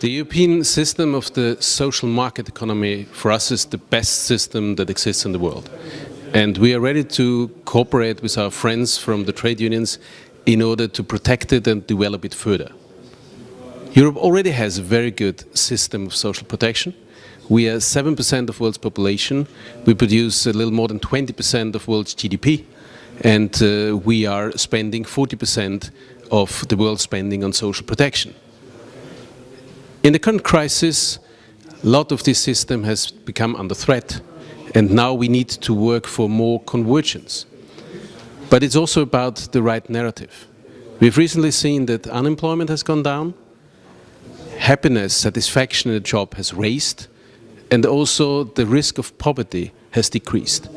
The European system of the social market economy for us is the best system that exists in the world. And we are ready to cooperate with our friends from the trade unions in order to protect it and develop it further. Europe already has a very good system of social protection. We are 7% of world's population. We produce a little more than 20% of world's GDP. And uh, we are spending 40% of the world's spending on social protection. In the current crisis, a lot of this system has become under threat and now we need to work for more convergence. But it's also about the right narrative. We've recently seen that unemployment has gone down, happiness, satisfaction in a job has raised, and also the risk of poverty has decreased.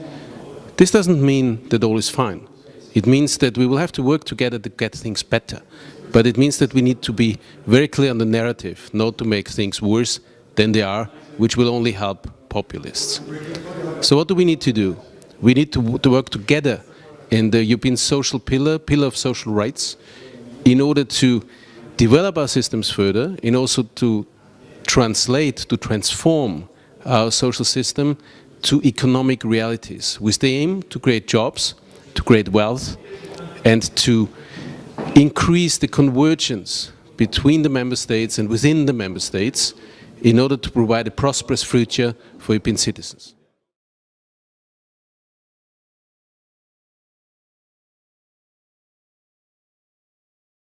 This doesn't mean that all is fine. It means that we will have to work together to get things better. But it means that we need to be very clear on the narrative, not to make things worse than they are, which will only help populists. So what do we need to do? We need to, to work together in the European social pillar, pillar of social rights, in order to develop our systems further, and also to translate, to transform our social system to economic realities with the aim to create jobs, to create wealth and to increase the convergence between the member states and within the member states in order to provide a prosperous future for European citizens.